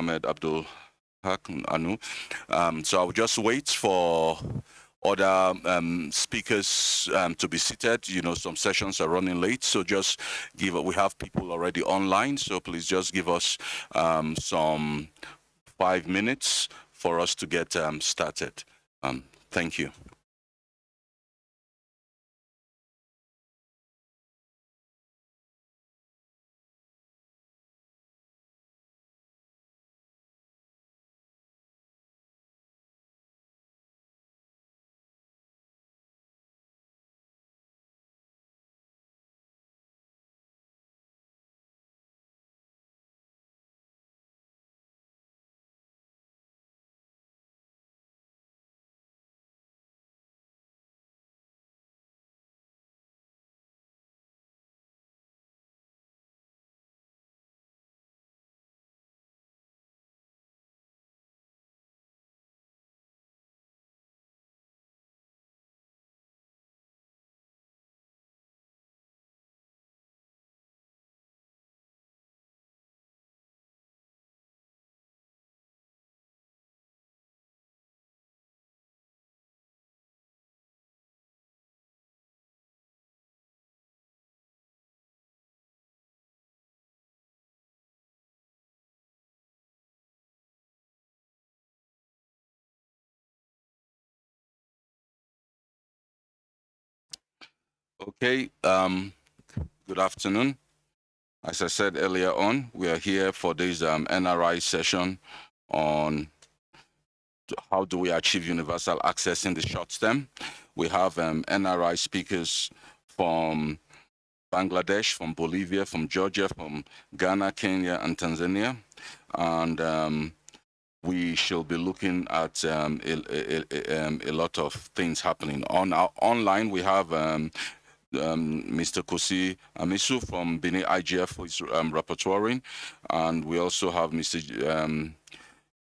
Mohammed Abdul Anu. Um, so I'll just wait for other um, speakers um, to be seated. You know, some sessions are running late, so just give. We have people already online, so please just give us um, some five minutes for us to get um, started. Um, thank you. Okay, um, good afternoon. As I said earlier on, we are here for this um, NRI session on how do we achieve universal access in the short term. We have um, NRI speakers from Bangladesh, from Bolivia, from Georgia, from Ghana, Kenya, and Tanzania. And um, we shall be looking at um, a, a, a, um, a, lot of things happening. On our online, we have um, um, Mr. Kossi Amessinou from Benin IGF who is um, rapporteuring, and we also have Mr. Um,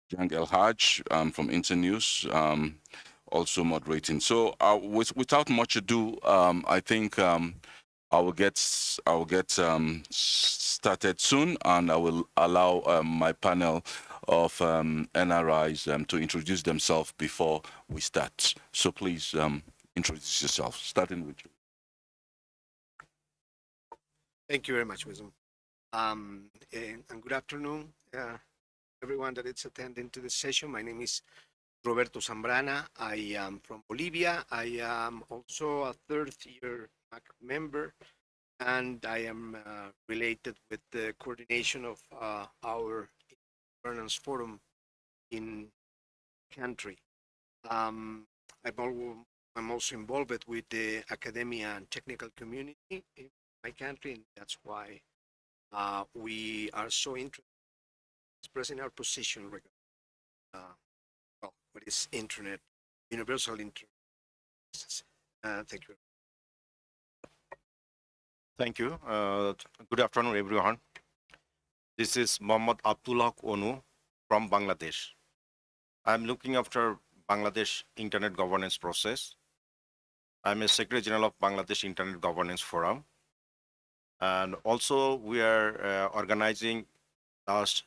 Jang El Haj um, from Internews um, also moderating. So uh, with, without much ado, um, I think um, I will get I will get started soon, and I will allow my panel of NRIs to introduce themselves before we start. So please introduce yourself, starting with you. Thank you very much, Wisdom. Um, and, and, good afternoon, uh, everyone that is attending to this session. My name is Roberto Zambrana. I am from Bolivia. I am also a third year MAG member, and I am uh, related with the coordination of uh, our governance forum in country. Um, I'm, also involved with the academia and technical community in my country, and that's why uh, we are so interested in expressing our position regarding uh, well, what is internet, universal internet. Uh, thank you. Thank you. Uh, good afternoon, everyone. This is Mohammad Abdullah Onu from Bangladesh. I'm looking after Bangladesh Internet Governance process. I'm a Secretary General of Bangladesh Internet Governance Forum. And also we are uh, organizing last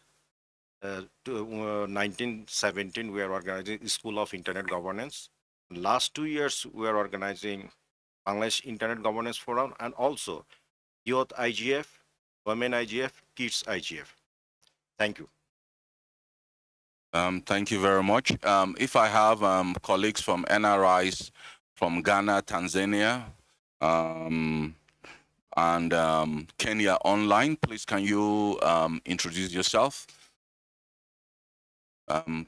uh, to, uh, 1917, we are organizing School of Internet Governance. Last two years, we are organizing Bangladesh Internet Governance Forum and also Youth IGF, Women IGF, Kids IGF. Thank you. Um, thank you very much. Um, if I have um, colleagues from NRIs from Ghana, Tanzania, um, and um, Kenya online. Please, can you um, introduce yourself? Um,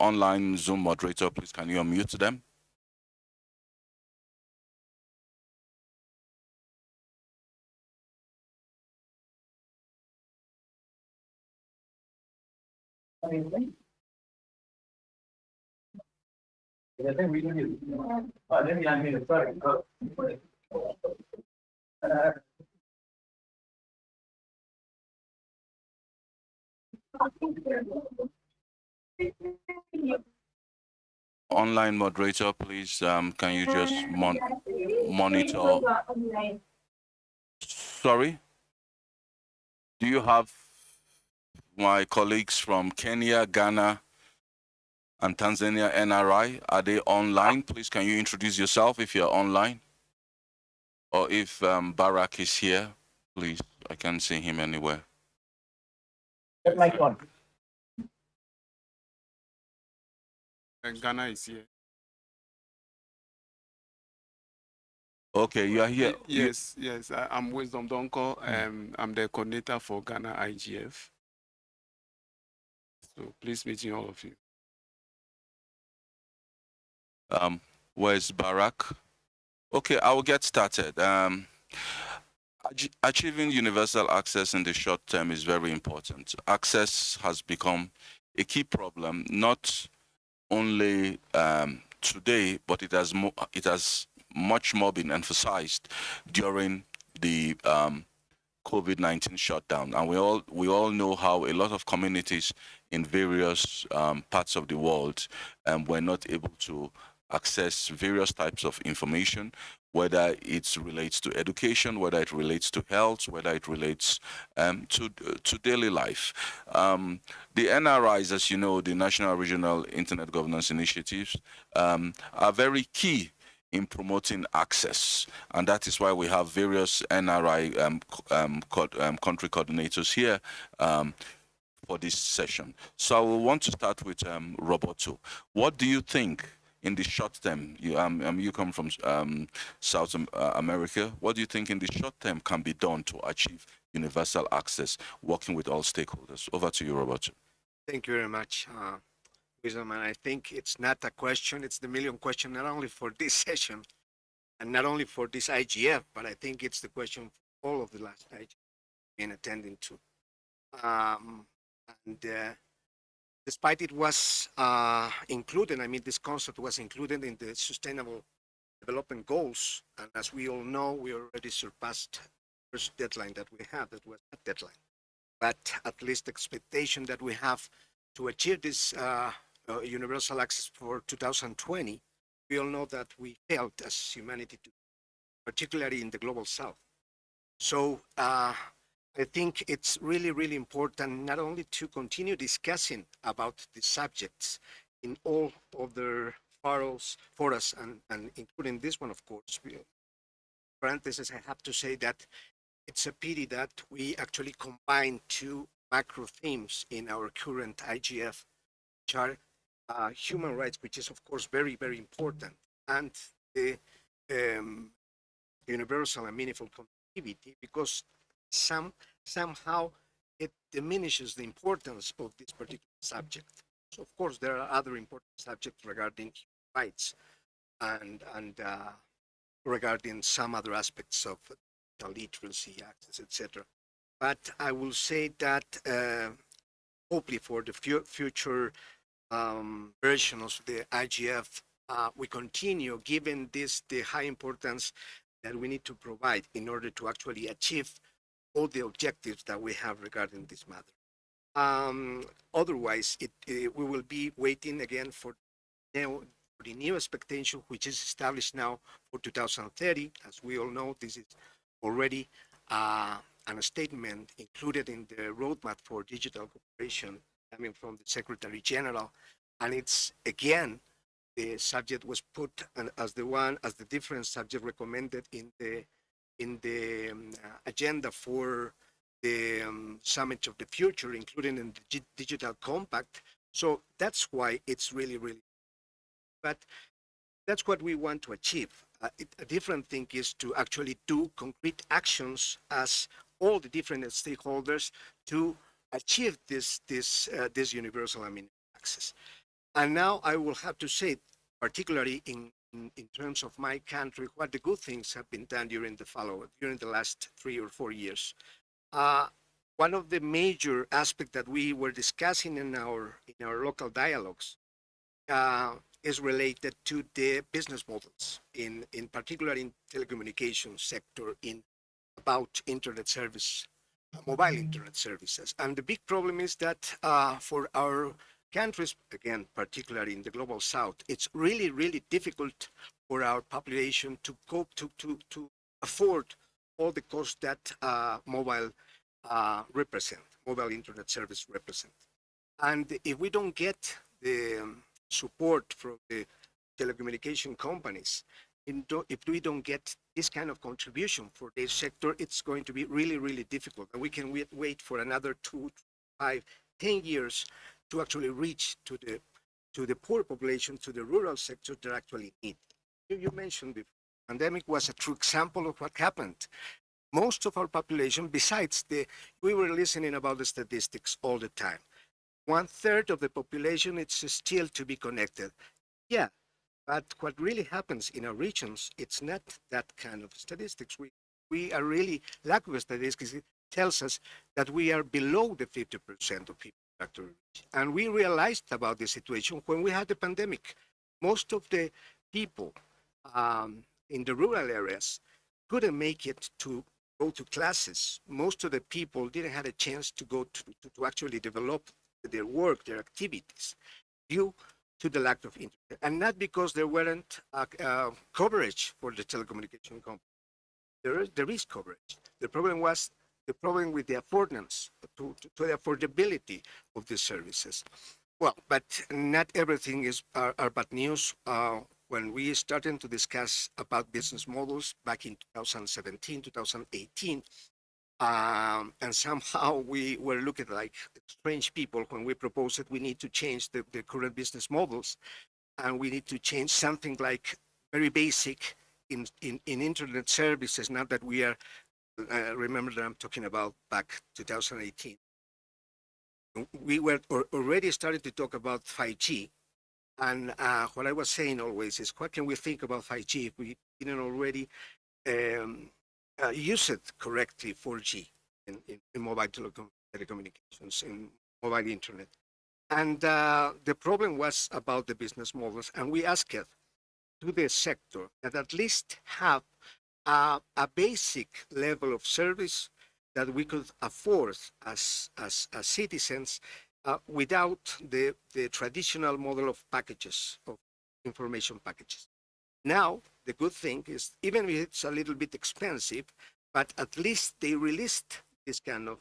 online Zoom moderator, please, can you unmute them? Online moderator, please, um, can you just mon monitor? Sorry? Do you have my colleagues from Kenya, Ghana, and Tanzania NRI. Are they online? Please, can you introduce yourself if you're online? Or if um, Barrack is here, please. I can't see him anywhere. Get mic on. Uh, Ghana is here. Okay, you are here. Y- You- Yes, yes. I, I'm Wisdom Donkor. Um, I'm the coordinator for Ghana IGF. So please meeting all of you. Um, where's Barrack? Okay, I will get started. Um, achieving universal access in the short term is very important. Access has become a key problem, not only um, today, but it has it has much more been emphasized during the um, COVID-19 shutdown, and we all we all know how a lot of communities in various um, parts of the world um, were not able to access various types of information, whether it relates to education, whether it relates to health, whether it relates um, to to daily life. Um, the NRIs, as you know, the National Regional Internet Governance Initiatives, um, are very key in promoting access, and that is why we have various NRI um, co- um, um, country coordinators here for this session. So I want to start with Roberto. What do you think in the short term? You, um, um, you come from um, South uh, America. What do you think in the short term can be done to achieve universal access, working with all stakeholders? Over to you, Roberto. Thank you very much, uh, Wisdom. And I think it's not a question, it's the million question, not only for this session and not only for this IGF, but I think it's the question for all of the last IGF in attending to. Um, and uh, despite it was uh, included, I mean, this concept was included in the Sustainable Development Goals. And as we all know, we already surpassed the first deadline that we had, that was that deadline. But at least expectation that we have to achieve this uh, uh, universal access for 2020, we all know that we failed as humanity, particularly in the global south. So uh, I think it's really, really important not only to continue discussing about the subjects in all other forums, forums and, and including this one, of course. Parentheses, I have to say that it's a pity that we actually combine two macro themes in our current IGF, which are uh, human rights, which is of course very, very important, and the um, universal and meaningful connectivity, because some somehow it diminishes the importance of this particular subject. So of course there are other important subjects regarding rights and and uh, regarding some other aspects of literacy, access, etc. But I will say that uh, hopefully for the fu- future um, versions of the IGF, uh, we continue giving this the high importance that we need to provide in order to actually achieve all the objectives that we have regarding this matter. Um, otherwise, it, it- we will be waiting again for new, the new expectation, which is established now for 2030. As we all know, this is already uh, a statement included in the roadmap for digital cooperation coming from the Secretary General. And it's again, the subject was put as the one, as the different subject recommended in the, in the um, agenda for the um, Summit of the Future, including in the Gi- Digital Compact. So that's why it's really, really, but that's what we want to achieve. Uh, it, a different thing is to actually do concrete actions as all the different stakeholders to achieve this this uh, this universal access. And now I will have to say, particularly in, in in terms of my country, what the good things have been done during the follow during the last three or four years. Uh, one of the major aspects that we were discussing in our in our local dialogues uh, is related to the business models in in particular in telecommunications sector in about internet service mobile internet services and the big problem is that uh, for our countries again particularly in the global south it's really really difficult for our population to cope to to to afford all the costs that uh, mobile uh, represent, mobile internet service represent. And if we don't get the um, support from the telecommunication companies, if we don't get this kind of contribution for this sector, it's going to be really, really difficult. And we can wait, wait for another two, five, ten years to actually reach to the to the poor population, to the rural sector that actually need. You, you mentioned before, pandemic was a true example of what happened. Most of our population, besides the, we were listening about the statistics all the time. One third of the population is still to be connected. Yeah, but what really happens in our regions, it's not that kind of statistics. We we are really lack of statistics. It tells us that we are below the 50% of people reach. And we realized about the situation when we had the pandemic. Most of the people um, in the rural areas couldn't make it to go to classes. Most of the people didn't have a chance to go to, to, to actually develop their work, their activities, due to the lack of internet. And not because there weren't uh, uh, coverage for the telecommunication company. There is, there is coverage. The problem was the problem with the affordance, to, to, the affordability of the services. Well, but not everything is are, are bad news. Uh, when we started to discuss about business models back in 2017, 2018, um, and somehow we were looking like strange people when we proposed that we need to change the, the current business models, and we need to change something like very basic in, in, in internet services. Now that we are uh, remember that I'm talking about back 2018. We were al- already starting to talk about 5G. And uh, what I was saying always is, what can we think about 5G if we didn't already um, uh, use it correctly, 4G in, in, in mobile telecom- telecommunications, in mobile internet? And uh, the problem was about the business models. And we asked it to the sector that at least have a, a basic level of service that we could afford as, as, as citizens uh, without the, the traditional model of packages, of information packages. Now, the good thing is, even if it's a little bit expensive, but at least they released this kind of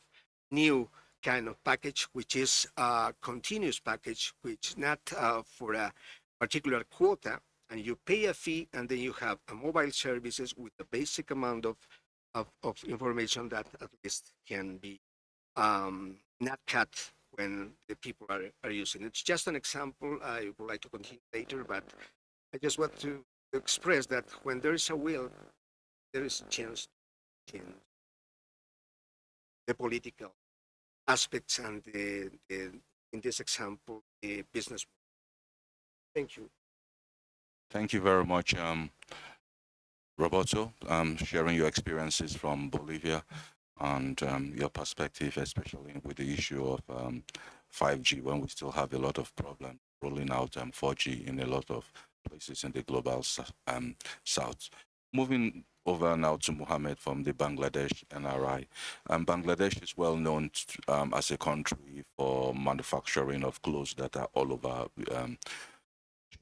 new kind of package, which is a continuous package, which not uh, for a particular quota, and you pay a fee and then you have a mobile services with a basic amount of, of, of information that at least can be um, not cut when the people are, are using it. It's just an example. I would like to continue later, but I just want to express that when there is a will, there is a chance to change the political aspects and the, the in this example, the business. Thank you. Thank you very much, um, Roberto, um, sharing your experiences from Bolivia and um, your perspective, especially with the issue of um, 5G when we still have a lot of problems rolling out um, 4G in a lot of places in the global um, south. Moving over now to Mohammed from the Bangladesh NRI. Um, Bangladesh is well known t- um, as a country for manufacturing of clothes that are all over um,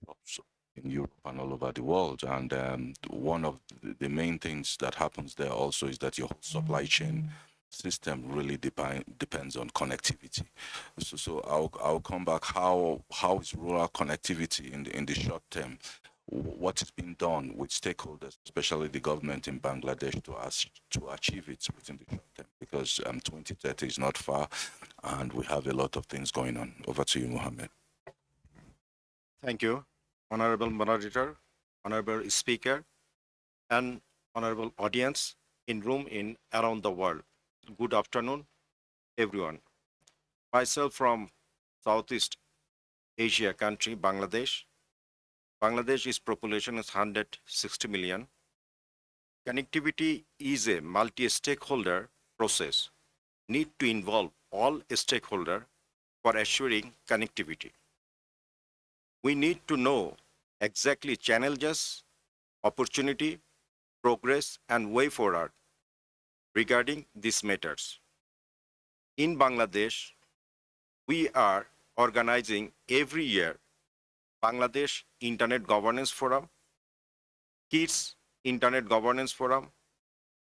shops in Europe and all over the world. And um, one of the, the main things that happens there also is that your supply chain system really depi- depends on connectivity. So, so I'll, I'll come back. How how is rural connectivity in the, in the short term? Wh- What is being done with stakeholders, especially the government in Bangladesh, to us to achieve it within the short term? Because um, 2030 is not far, and we have a lot of things going on. Over to you, Mohammed. Thank you, Honorable Moderator, Honorable Speaker, and Honorable audience in room in around the world. Good afternoon, everyone. Myself from Southeast Asia country, Bangladesh. Bangladesh's population is 160 million. Connectivity is a multi-stakeholder process. Need to involve all stakeholder for assuring connectivity we need to know exactly challenges, opportunity, progress, and way forward regarding these matters. In Bangladesh, we are organizing every year Bangladesh Internet Governance Forum, Kids Internet Governance Forum,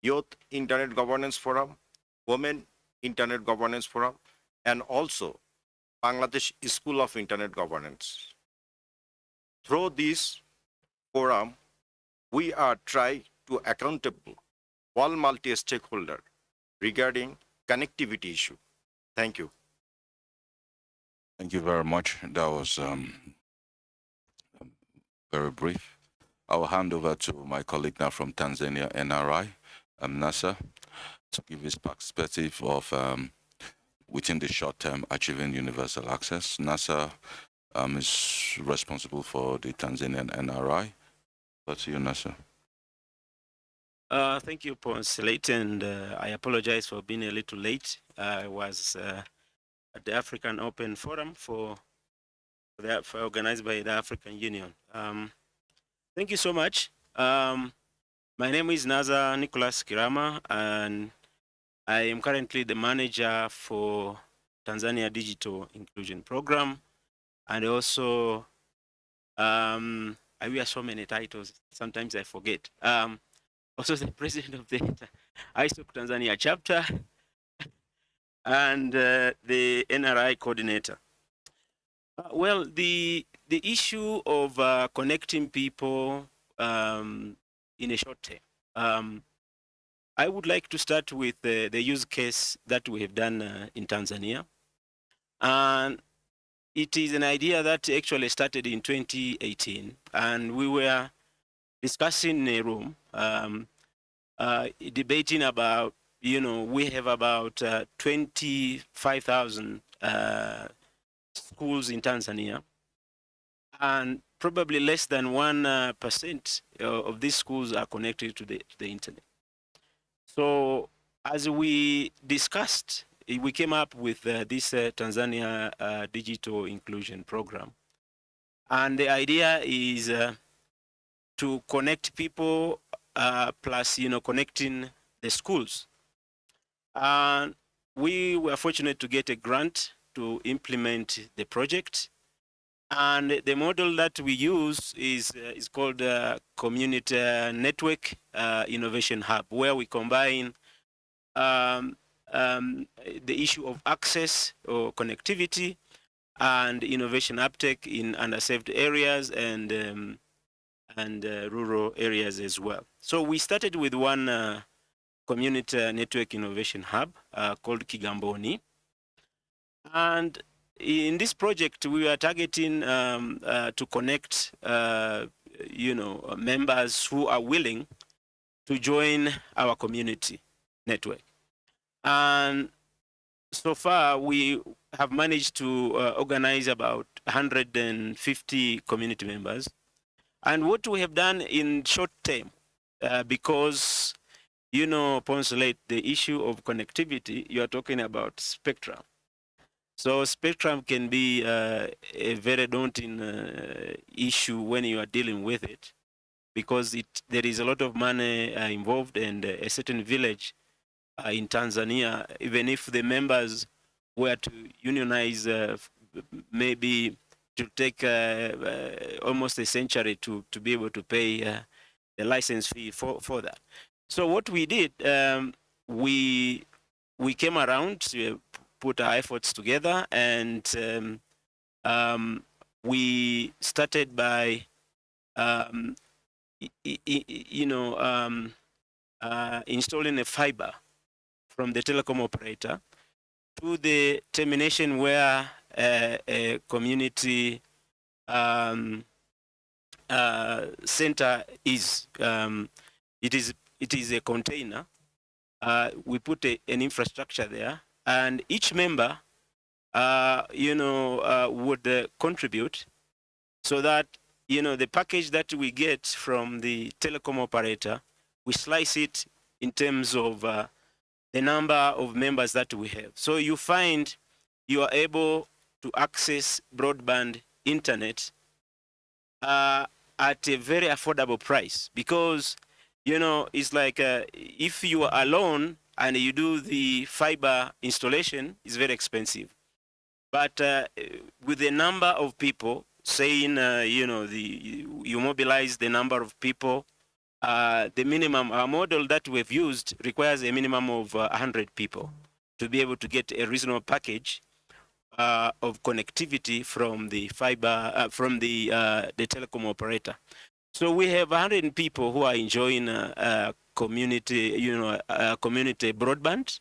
Youth Internet Governance Forum, Women Internet Governance Forum, and also Bangladesh School of Internet Governance. Through this forum, we are trying to accountable all multi-stakeholder regarding connectivity issue. Thank you. Thank you very much. That was um, very brief. I will hand over to my colleague now from Tanzania, NRI, um, Nazar, to give his perspective of um, within the short term achieving universal access. Nazar um, is responsible for the Tanzanian NRI. To you, Nazar. Uh, thank you, Ponce and uh, I apologize for being a little late. I was uh, at the African Open Forum for, for, the, for organized by the African Union. Um, thank you so much. Um, my name is Nazar Nicholas Kirama, and I am currently the manager for Tanzania Digital Inclusion Program, and also um, I wear so many titles. Sometimes I forget. Um, also the president of the ISOC Tanzania chapter and uh, the NRI coordinator. Uh, well, the the issue of uh, connecting people um, in a short term. Um, I would like to start with the, the use case that we have done uh, in Tanzania. And it is an idea that actually started in 2018. And we were discussing in a room, um, uh, debating about, you know, we have about uh, 25,000 uh, schools in Tanzania, and probably less than 1% of these schools are connected to the, to the internet. So as we discussed, we came up with uh, this uh, Tanzania uh, Digital Inclusion Program. And the idea is to connect people uh, plus you know connecting the schools. And we were fortunate to get a grant to implement the project. And the model that we use is, uh, is called uh, Community Network uh, Innovation Hub, where we combine um, um, the issue of access or connectivity and innovation uptake in underserved areas and um, and uh, rural areas as well. So we started with one uh, community network innovation hub uh, called Kigamboni. And in this project, we are targeting um, uh, to connect, uh, you know, members who are willing to join our community network. And so far, we have managed to uh, organize about 150 community members and what we have done in short term, uh, because, you know, Poncelet, the issue of connectivity, you are talking about spectrum. So spectrum can be uh, a very daunting uh, issue when you are dealing with it, because it there is a lot of money uh, involved and a certain village uh, in Tanzania, even if the members were to unionize uh, maybe to take uh, uh, almost a century to, to be able to pay uh, the license fee for, for that. So what we did, um, we we came around put our efforts together and um, um, we started by um, you know um, uh, installing a fiber from the telecom operator to the termination where uh, a community um, uh, center is. Um, it is it is a container. Uh, we put a, an infrastructure there, and each member, uh, you know, uh, would uh, contribute, so that you know the package that we get from the telecom operator, we slice it in terms of the number of members that we have. So you find you are able to access broadband internet uh, at a very affordable price because you know it's like uh, if you are alone and you do the fiber installation it's very expensive but uh, with the number of people saying uh, you know the you mobilize the number of people uh, the minimum our model that we've used requires a minimum of 100 uh, people to be able to get a reasonable package uh, of connectivity from the fiber uh, from the uh, the telecom operator. So we have 100 people who are enjoying uh, community, you know, community broadband,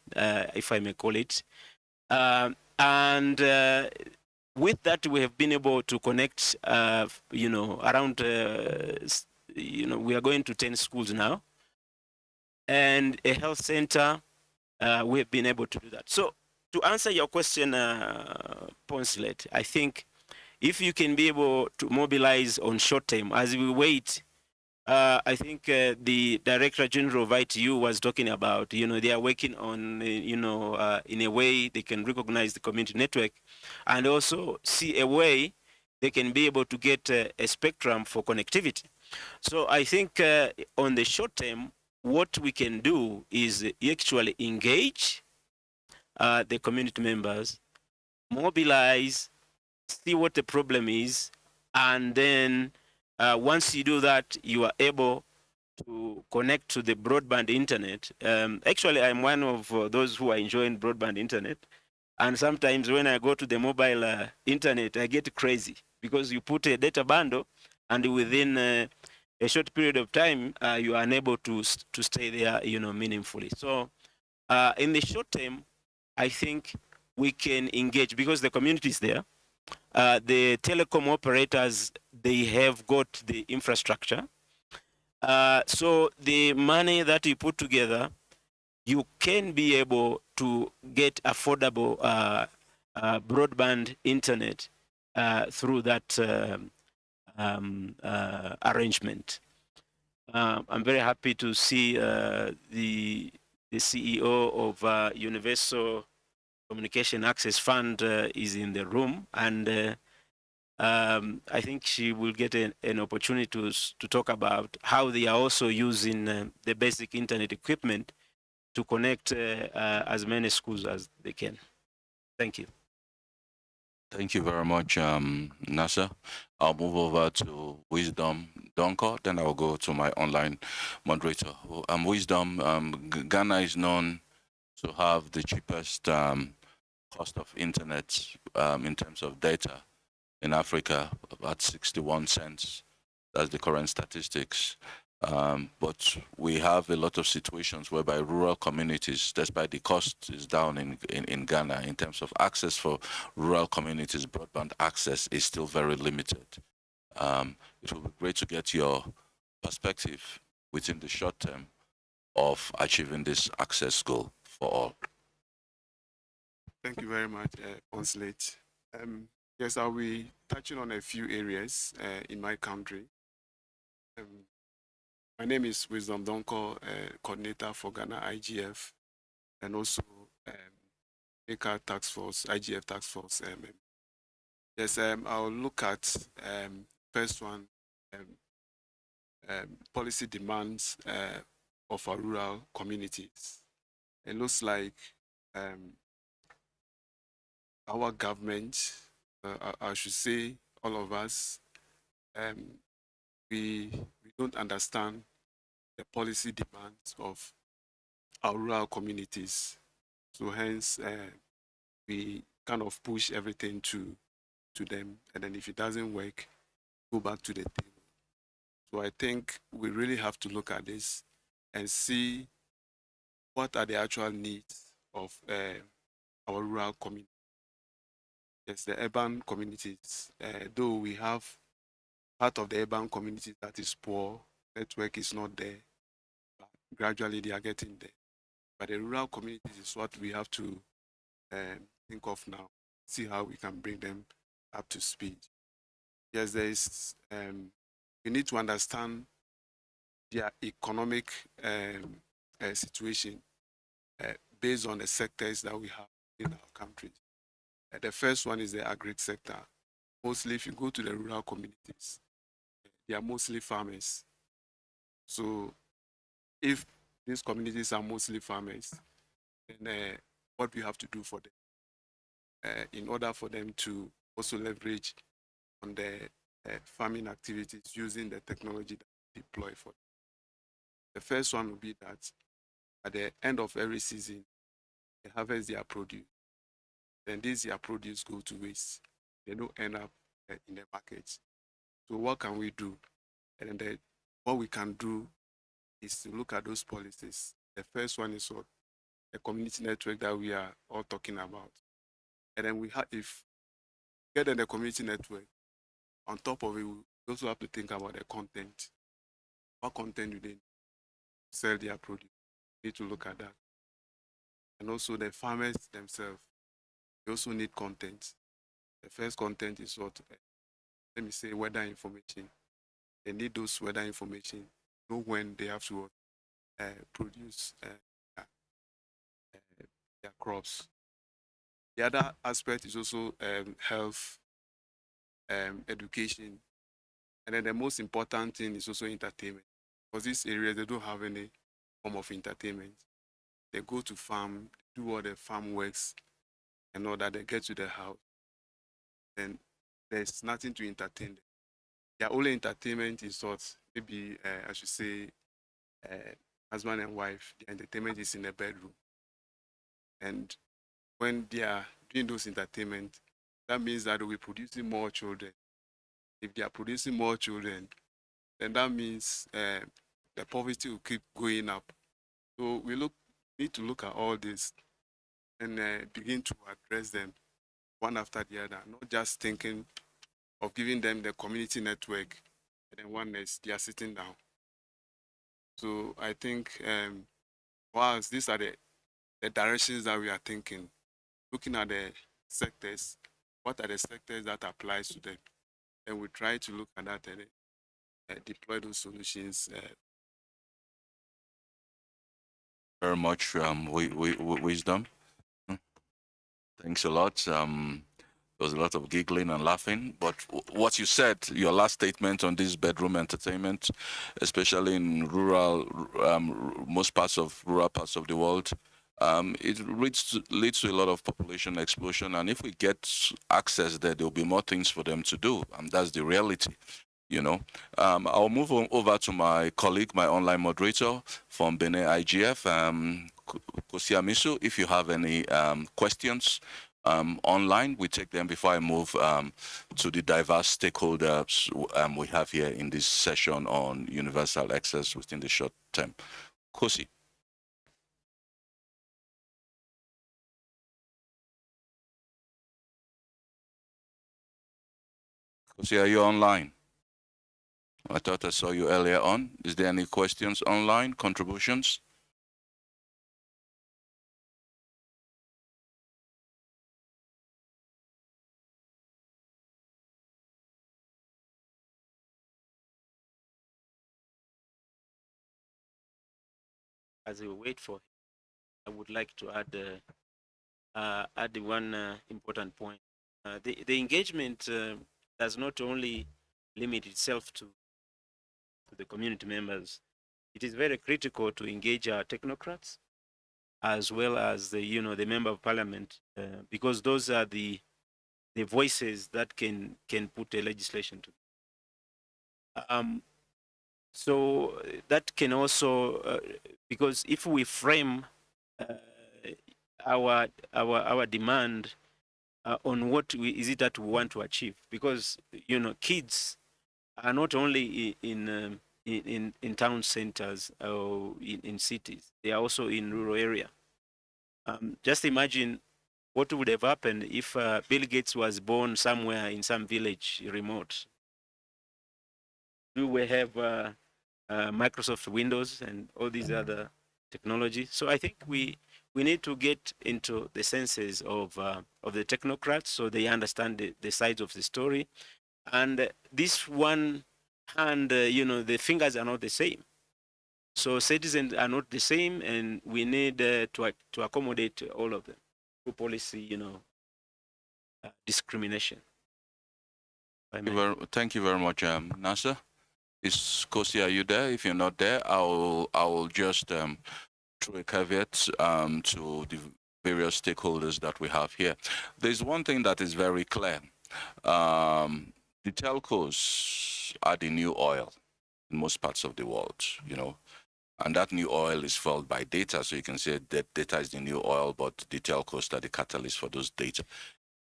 if I may call it. And with that, we have been able to connect, you know, around, you know, we are going to 10 schools now. And a health center, uh, we have been able to do that. So to answer your question, uh, Poncelet, I think if you can be able to mobilize on short term as we wait uh, I think uh, the Director General of ITU was talking about, you know, they are working on, uh, you know, uh, in a way they can recognize the community network and also see a way they can be able to get uh, a spectrum for connectivity. So I think uh, on the short term, what we can do is actually engage uh, the community members, mobilize, see what the problem is, and then uh, once you do that, you are able to connect to the broadband internet. Um, actually, I'm one of uh, those who are enjoying broadband internet. And sometimes when I go to the mobile uh, internet, I get crazy because you put a data bundle and within uh, a short period of time, uh, you are unable to, to stay there, you know, meaningfully. So uh, in the short term, I think we can engage because the community is there uh, the telecom operators they have got the infrastructure uh, so the money that you put together you can be able to get affordable uh, uh, broadband internet through that um, uh, arrangement uh, i'm very happy to see uh, the the ceo of uh, universal communication access fund uh, is in the room and um, I think she will get an, an opportunity to, to talk about how they are also using the basic internet equipment to connect as many schools as they can. Thank you. Thank you very much, um, Nazar. I'll move over to Wisdom Donkor, then I'll go to my online moderator. Um, Wisdom, um, Ghana is known to have the cheapest um, cost of internet um, in terms of data in Africa, about 61 cents. That's the current statistics. Um, but we have a lot of situations whereby rural communities, despite the cost is down in, in, in Ghana in terms of access for rural communities, broadband access is still very limited. Um, it will be great to get your perspective within the short term of achieving this access goal for all. Thank you very much, uh. Um, yes, I'll be touching on a few areas uh, in my country. Um, my name is Wisdom Donkor, uh, coordinator for Ghana IGF, and also um, Task Force, IGF Tax Force. Um, um, yes, um, I'll look at um, first one, um, um, policy demands uh, of our rural communities. It looks like our government, uh, I, I should say, all of us, we we don't understand the policy demands of our rural communities. So hence, uh, we kind of push everything to to them, and then if it doesn't work, go back to the table. So I think we really have to look at this and see what are the actual needs of uh, our rural community. Yes, the urban communities, uh, though we have part of the urban communities that is poor, network is not there, gradually they are getting there. But the rural communities is what we have to um, think of now, see how we can bring them up to speed. Yes, there is, um, we need to understand their economic um, uh, situation uh, based on the sectors that we have in our country. Uh, the first one is the agri sector. Mostly, if you go to the rural communities, they are mostly farmers. So, if these communities are mostly farmers, then uh, what we have to do for them uh, in order for them to also leverage on the uh, farming activities using the technology that we deploy for them. The first one will be that at the end of every season, they harvest their produce. Then this their produce go to waste. They don't end up uh, in the market. So what can we do? And then the, what we can do is to look at those policies. The first one is what the community network that we are all talking about. And then we have, if get in the community network, on top of it, we also have to think about the content. What content do they sell their produce? We need to look at that. And also the farmers themselves, they also need content. The first content is what, let me say, weather information. They need those weather information, know when they have to uh, produce uh, uh, their crops. The other aspect is also um, health, um, education, and then the most important thing is also entertainment. Because these areas, they don't have any form of entertainment. They go to farm, do all the farm works, and all that. They get to the house, then there's nothing to entertain them. Their only entertainment is what maybe uh, I should say, uh, husband and wife. The entertainment is in the bedroom, and when they are doing those entertainment, that means that we're producing more children. If they are producing more children, then that means uh, the poverty will keep going up. So we look need to look at all this and uh, begin to address them one after the other, not just thinking of giving them the community network and one is they are sitting down. So I think um, whilst these are the, the directions that we are thinking, looking at the sectors, what are the sectors that applies to them? And we try to look at that and uh, deploy those solutions uh, very much, um, wisdom. Hmm. Thanks a lot. Um, there was a lot of giggling and laughing, but what you said, your last statement on this bedroom entertainment, especially in rural, um, most parts of rural parts of the world, um, it leads to, leads to a lot of population explosion. And if we get access there, there'll be more things for them to do, and that's the reality. You know, um, I'll move on over to my colleague, my online moderator from Benin IGF, um, Kossi Amessinou. If you have any um, questions um, online, we take them before I move um, to the diverse stakeholders um, we have here in this session on universal access within the short term. Kossi. Kossi, are you online? I thought I saw you earlier on. Is there any questions online, contributions? As we wait for him, I would like to add uh, uh, add one uh, important point. Uh, the the engagement does not only limit itself to to the community members. It is very critical to engage our technocrats as well as the you know the member of parliament uh, because those are the the voices that can can put a legislation to. Um, so that can also uh, because if we frame uh, our our our demand uh, on what we, is it that we want to achieve? Because you know kids are not only in um, in, in in town centers or in, in cities they are also in rural area. Um, just imagine what would have happened if uh, bill gates was born somewhere in some village remote do we have uh, uh, Microsoft Windows and all these other technologies. So I think we we need to get into the senses of uh, of the technocrats so they understand the, the sides of the story. And uh, this one hand, uh, you know, the fingers are not the same. So citizens are not the same, and we need uh, to to accommodate all of them through policy, you know, uh, discrimination. Thank you very, thank you very much, um, Nazar. Is Kossi, are you there? If you're not there, I'll I'll just um, throw a caveat um, to the various stakeholders that we have here. There's one thing that is very clear. Um, the telcos are the new oil in most parts of the world. You know, And that new oil is fueled by data. So you can say that data is the new oil, but the telcos are the catalyst for those data.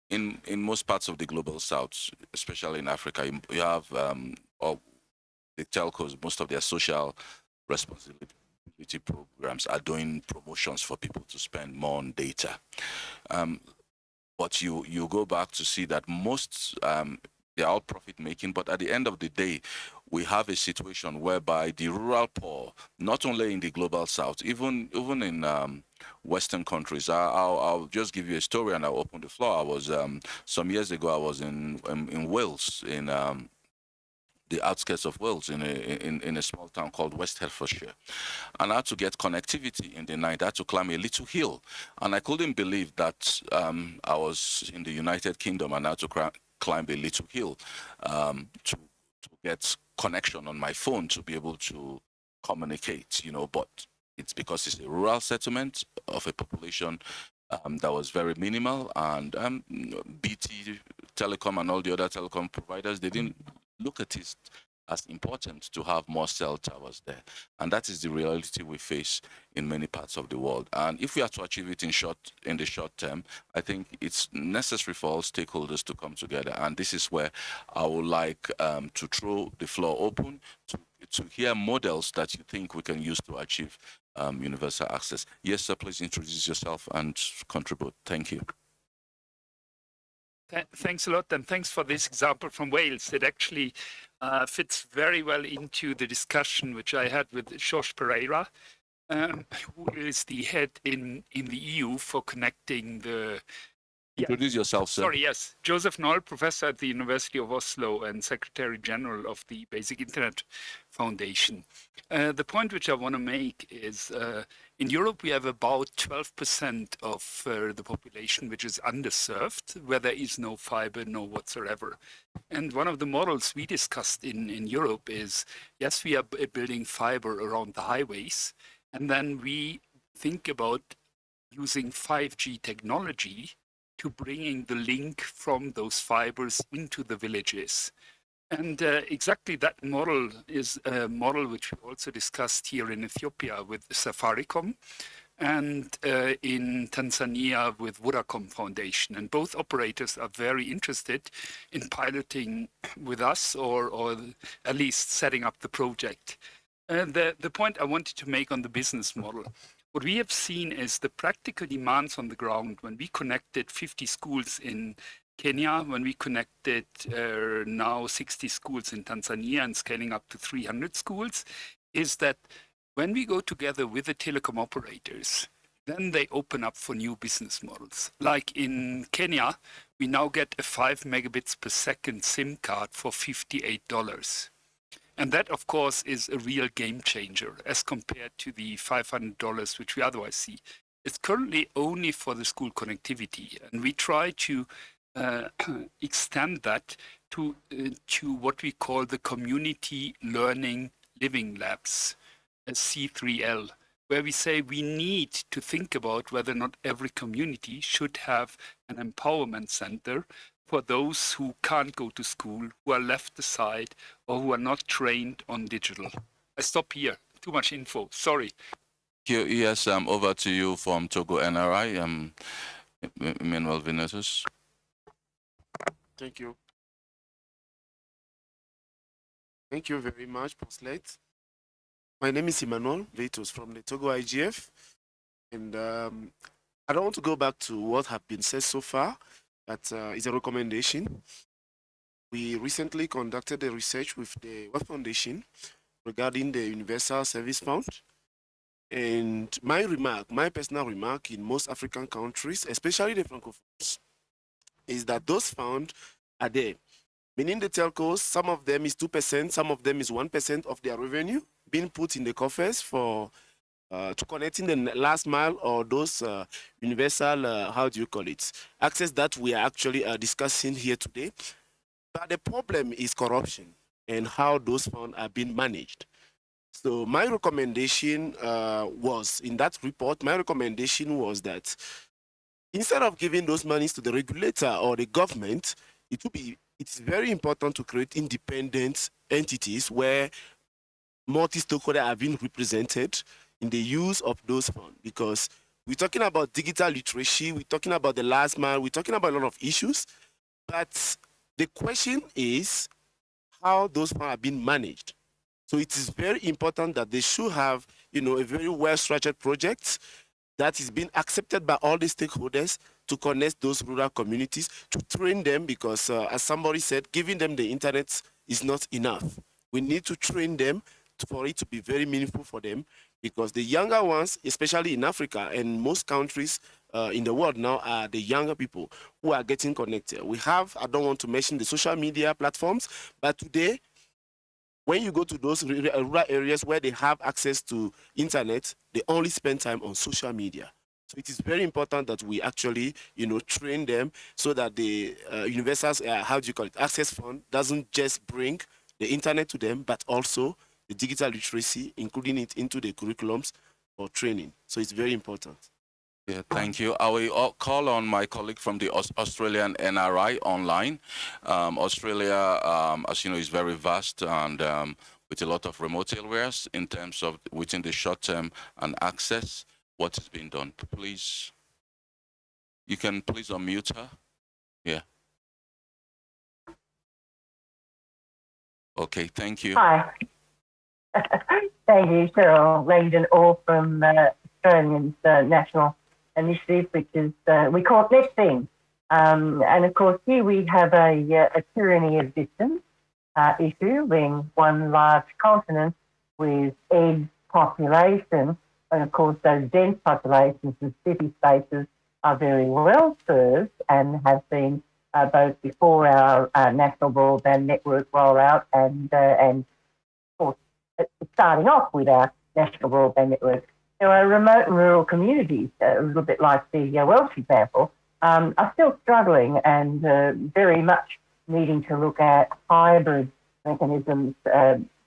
In in most parts of the global south, especially in Africa, you, have um, the telcos, most of their social responsibility programs are doing promotions for people to spend more on data. Um, but you you go back to see that most um, they're all profit making, but at the end of the day, we have a situation whereby the rural poor, not only in the global south, even even in um, Western countries. I, will I'll just give you a story and I'll open the floor. I was um, some years ago. I was in in, in Wales in um, the outskirts of Wales in a, in, in a small town called West Hertfordshire. And I had to get connectivity in the night. I had to climb a little hill. And I couldn't believe that um, I was in the United Kingdom and I had to climb a little hill um, to, to get connection on my phone to be able to communicate, you know, but it's because it's a rural settlement of a population um, that was very minimal and um, BT Telecom and all the other telecom providers, they didn't look at it as important to have more cell towers there. And that is the reality we face in many parts of the world. And if we are to achieve it in short in the short term, I think it's necessary for all stakeholders to come together. And this is where I would like um, to throw the floor open to, to hear models that you think we can use to achieve um, universal access. Yes, sir, please introduce yourself and contribute. Thank you. Th thanks a lot, and thanks for this example from Wales. It actually uh, fits very well into the discussion which I had with Josh Pereira, um, who is the head in, in the EU for connecting the yeah. Introduce yourself, sir. Sorry, yes. Josef Noll, professor at the University of Oslo and Secretary General of the Basic Internet Foundation. Uh, the point which I want to make is uh, in Europe, we have about 12% of uh, the population which is underserved, where there is no fiber, no whatsoever. And one of the models we discussed in, in Europe is, yes, we are building fiber around the highways, and then we think about using 5G technology to bringing the link from those fibers into the villages. And uh, exactly that model is a model which we also discussed here in Ethiopia with Safaricom and uh, in Tanzania with Vodacom Foundation. And both operators are very interested in piloting with us or, or at least setting up the project. The, the point I wanted to make on the business model what we have seen is the practical demands on the ground when we connected 50 schools in Kenya, when we connected uh, now 60 schools in Tanzania and scaling up to 300 schools, is that when we go together with the telecom operators, then they open up for new business models. Like in Kenya, we now get a 5 megabits per second SIM card for $58. And that, of course, is a real game changer as compared to the $500 which we otherwise see. It's currently only for the school connectivity, and we try to uh, extend that to, uh, to what we call the community learning living labs, C3L, where we say we need to think about whether or not every community should have an empowerment center for those who can't go to school, who are left aside, or who are not trained on digital. I stop here. Too much info. Sorry. Yes, um, over to you from Togo NRI, um, Emmanuel Vinicius. Thank you. Thank you very much, Poncelet. My name is Emmanuel Vitus from the Togo IGF. And um, I don't want to go back to what have been said so far. but uh, is a recommendation. We recently conducted a research with the World Foundation regarding the Universal Service Fund. And my remark, my personal remark in most African countries, especially the Francophones, is that those funds are there. Meaning the telcos, some of them is 2%, some of them is 1% of their revenue being put in the coffers for uh, to connecting the last mile or those uh, universal, uh, how do you call it, access that we are actually uh, discussing here today. But the problem is corruption and how those funds are being managed. So my recommendation uh, was, in that report, my recommendation was that instead of giving those monies to the regulator or the government, it would be, it's very important to create independent entities where multi-stakeholders have been represented in the use of those funds because we're talking about digital literacy, we're talking about the last mile, we're talking about a lot of issues, but the question is how those funds are being managed. So it is very important that they should have, you know, a very well-structured project that is being accepted by all the stakeholders to connect those rural communities, to train them because uh, as somebody said, giving them the internet is not enough. We need to train them for it to be very meaningful for them because the younger ones, especially in Africa and most countries uh, in the world now are the younger people who are getting connected. We have, I don't want to mention the social media platforms, but today, when you go to those rural areas where they have access to internet, they only spend time on social media. So it is very important that we actually, you know, train them so that the uh, universal, uh, how do you call it, access fund doesn't just bring the internet to them, but also the digital literacy, including it into the curriculums for training. So it's very important. Yeah, thank you. I will uh, call on my colleague from the Australian NRI online. Um, Australia, um, as you know, is very vast and um, with a lot of remote areas in terms of within the short term and access, what is being done. Please, you can please unmute her. Yeah. Okay, thank you. Hi. Thank you, Cheryl Langdon-Orr from uh, Australians uh, National Initiative, which is, uh, we call it NetThing. Um, and of course, here we have a, uh, a tyranny of distance uh, issue, being one large continent with egg population. And of course, those dense populations and city spaces are very well served and have been uh, both before our uh, national broadband network rollout and uh, and of course starting off with our national broadband network. There are remote and rural communities, uh, a little bit like the uh, Welsh example, um, are still struggling and uh, very much needing to look at hybrid mechanisms.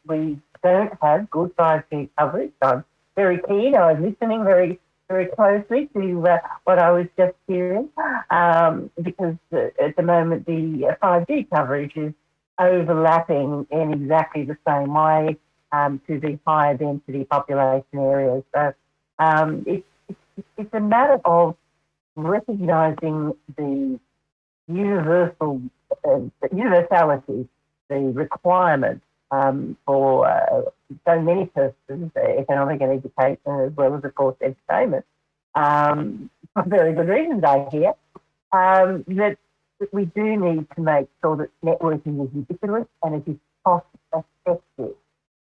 we don't have good 5G coverage. I'm very keen. I was listening very very closely to uh, what I was just hearing um, because uh, at the moment the 5G uh, coverage is overlapping in exactly the same way um, to the higher density population areas. So um, it's, a matter of recognising the universal uh, universality, the requirement um, for uh, so many purposes, economic and education, as well as, of course, entertainment, um, for very good reasons, I hear, um, that, that we do need to make sure that networking is ubiquitous and it is cost effective.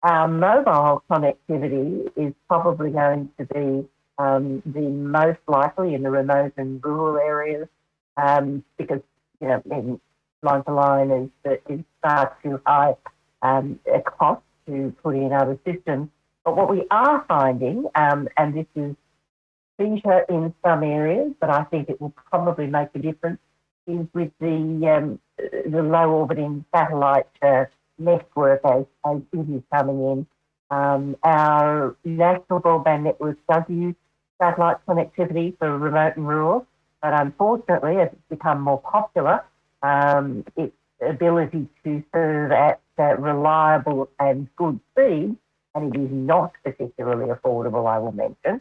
Our mobile connectivity is probably going to be um, the most likely in the remote and rural areas um, because, you know, line to line is, is far too high um, a cost to put in other systems. But what we are finding, um, and this is feature in some areas, but I think it will probably make a difference, is with the um, the low orbiting satellite uh, network it is coming in. Um, our national broadband network does use satellite connectivity for remote and rural, but unfortunately, as it's become more popular, um, its ability to serve at uh, reliable and good speed, and it is not particularly affordable, I will mention,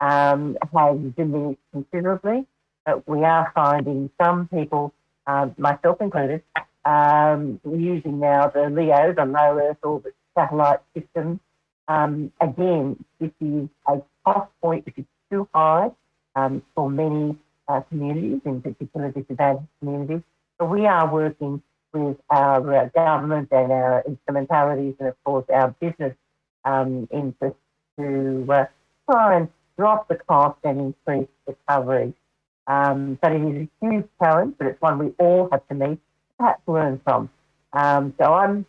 um, has diminished considerably. But we are finding some people, uh, myself included, um, we're using now the LEO, the low Earth orbit satellite system. Um, again, this is a cost point which is too high um, for many uh, communities, in particular disadvantaged communities. So we are working with our uh, government and our instrumentalities and, of course, our business um, interests to uh, try and drop the cost and increase coverage. Um, but it is a huge challenge, but it's one we all have to meet, perhaps learn from. Um, so I'm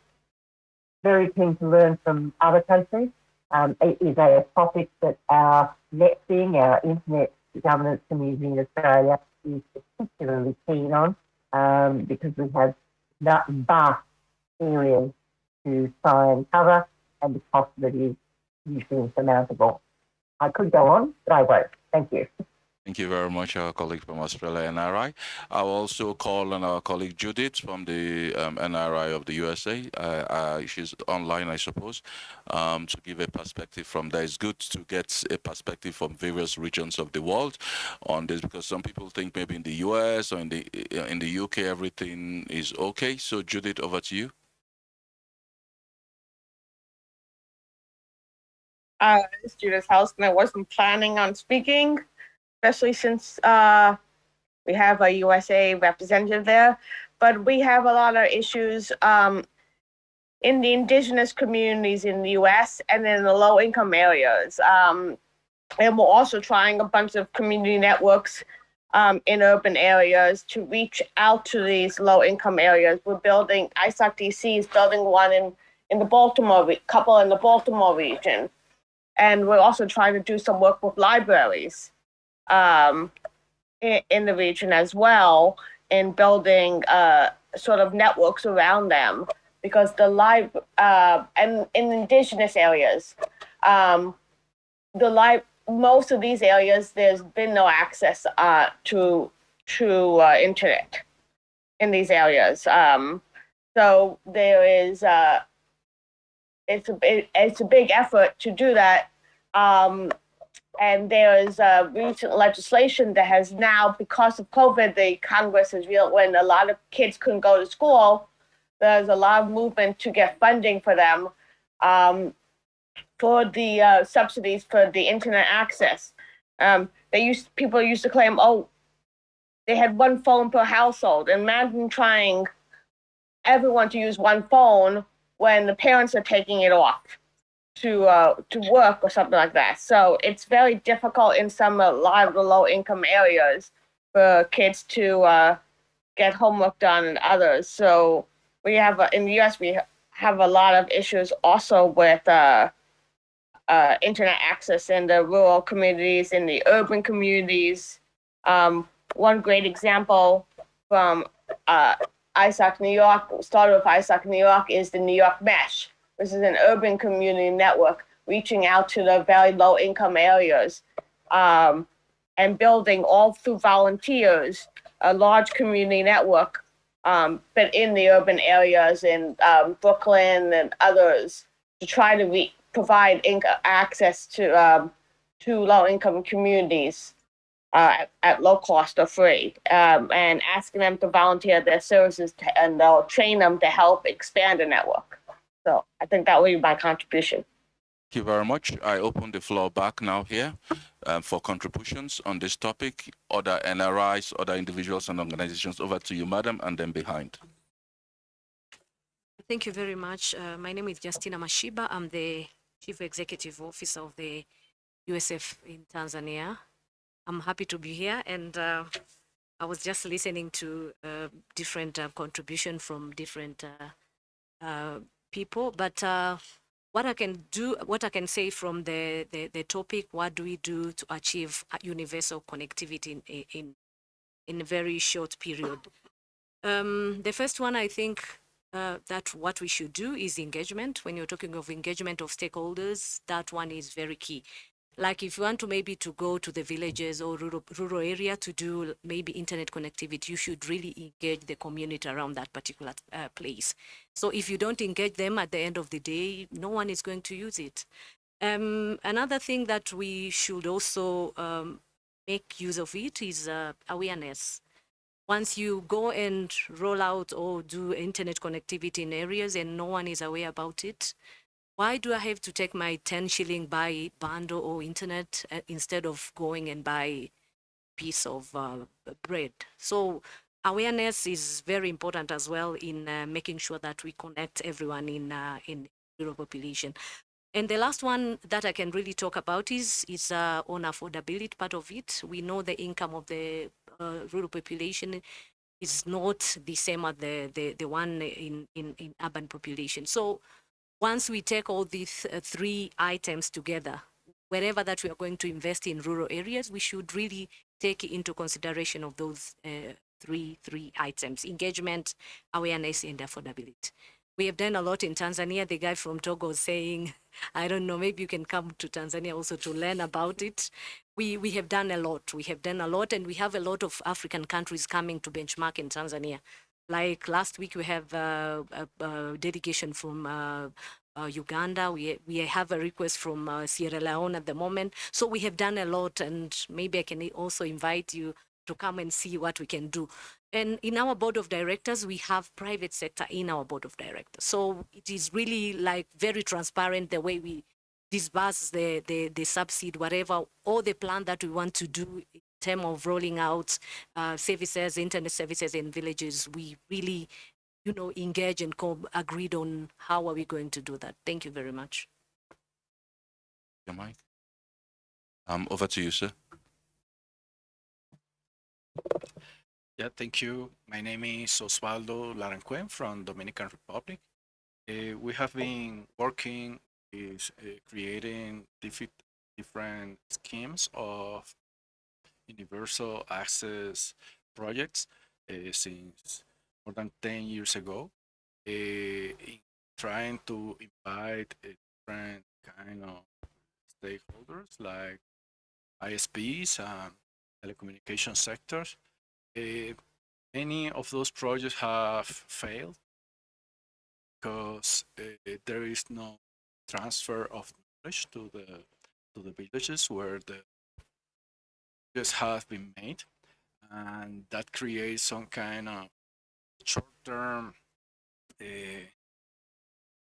very keen to learn from other countries. Um, it is a topic that our NetThing, our internet governance community in Australia, is particularly keen on um, because we have that vast areas to try and cover, and the cost it is usually insurmountable. I could go on, but I won't. Thank you. Thank you very much, our colleague from Australia, NRI. I'll also call on our colleague Judith from the um, NRI of the USA. Uh, uh, she's online, I suppose, um, to give a perspective from there. It's good to get a perspective from various regions of the world on this because some people think maybe in the US or in the in the UK everything is okay. So Judith, over to you. uh, it's Judith and I wasn't planning on speaking, especially since uh, we have a USA representative there. But we have a lot of issues um, in the indigenous communities in the US and in the low income areas. Um, and we're also trying a bunch of community networks um, in urban areas to reach out to these low income areas. We're building, ISOC DC is building one in, in the Baltimore, re- couple in the Baltimore region and we're also trying to do some work with libraries um, in, in the region as well in building uh, sort of networks around them because the live uh, and in indigenous areas um, the live most of these areas there's been no access uh, to to uh, internet in these areas um, so there is uh, it's a it, it's a big effort to do that. Um, and there is a recent legislation that has now, because of COVID, the Congress has real when a lot of kids couldn't go to school. There's a lot of movement to get funding for them um, for the uh, subsidies for the internet access. Um, they used people used to claim, oh, they had one phone per household. Imagine trying everyone to use one phone when the parents are taking it off to uh, to work or something like that. So it's very difficult in some a lot of the low income areas for kids to uh, get homework done and others. So we have a, in the U.S. we have a lot of issues also with uh, uh, internet access in the rural communities, in the urban communities. Um, one great example from uh, ISOC New York, started with ISOC New York, is the New York Mesh. This is an urban community network reaching out to the very low income areas um, and building all through volunteers a large community network, um, but in the urban areas in um, Brooklyn and others to try to provide access to um, to low income communities uh, at, at low cost or free, um, and asking them to volunteer their services to, and they'll train them to help expand the network. So I think that will be my contribution. Thank you very much. I open the floor back now here um, for contributions on this topic. Other NRIs, other individuals and organizations. Over to you, madam, and then behind. Thank you very much. Uh, my name is Justina Mashiba. I'm the Chief Executive Officer of the USF in Tanzania. I'm happy to be here, and uh, I was just listening to uh, different uh, contribution from different uh, uh, people. But uh, what I can do, what I can say from the, the the topic, what do we do to achieve universal connectivity in in in a very short period? Um, the first one, I think, uh, that what we should do is engagement. When you're talking of engagement of stakeholders, that one is very key. Like if you want to maybe to go to the villages or rural, rural area to do maybe internet connectivity, you should really engage the community around that particular uh, place. So if you don't engage them at the end of the day, no one is going to use it. Um, another thing that we should also um, make use of it is uh, awareness once you go and roll out or do internet connectivity in areas and no one is aware about it, why do I have to take my 10 shilling buy bundle or internet uh, instead of going and buy piece of uh, bread? So awareness is very important as well in uh, making sure that we connect everyone in uh, in rural population. And the last one that I can really talk about is is uh, on affordability part of it. We know the income of the uh, rural population is not the same as the, the, the one in, in, in urban population. So once we take all these uh, three items together, wherever that we are going to invest in rural areas, we should really take into consideration of those uh, three three items: engagement, awareness, and affordability. We have done a lot in Tanzania. The guy from Togo was saying, I don't know, maybe you can come to Tanzania also to learn about it. We, we have done a lot. We have done a lot, and we have a lot of African countries coming to benchmark in Tanzania. Like last week, we have uh, a, a from uh, uh, Uganda. We we have a request from uh, Sierra Leone at the moment. So we have done a lot, and maybe I can also invite you to come and see what we can do. And in our board of directors, we have private sector in our board of directors. So it is really like very transparent the way we disburse the the the subsidy, whatever, all the plan that we want to do in terms of rolling out uh, services, internet services in villages. We really you know, engage and agreed on how are we going to do that. Thank you very much. Your mic. Um, over to you, sir. Yeah, thank you. My name is Osvaldo Larancuent from Dominican Republic. Uh, we have been working is uh, creating different different schemes of universal access projects uh, since more than 10 years ago, uh, trying to invite different kind of stakeholders like ISPs and telecommunication sectors. Many of those projects have failed because there is no transfer of knowledge to the to the villages where the just have been made and that creates some kind of short-term uh,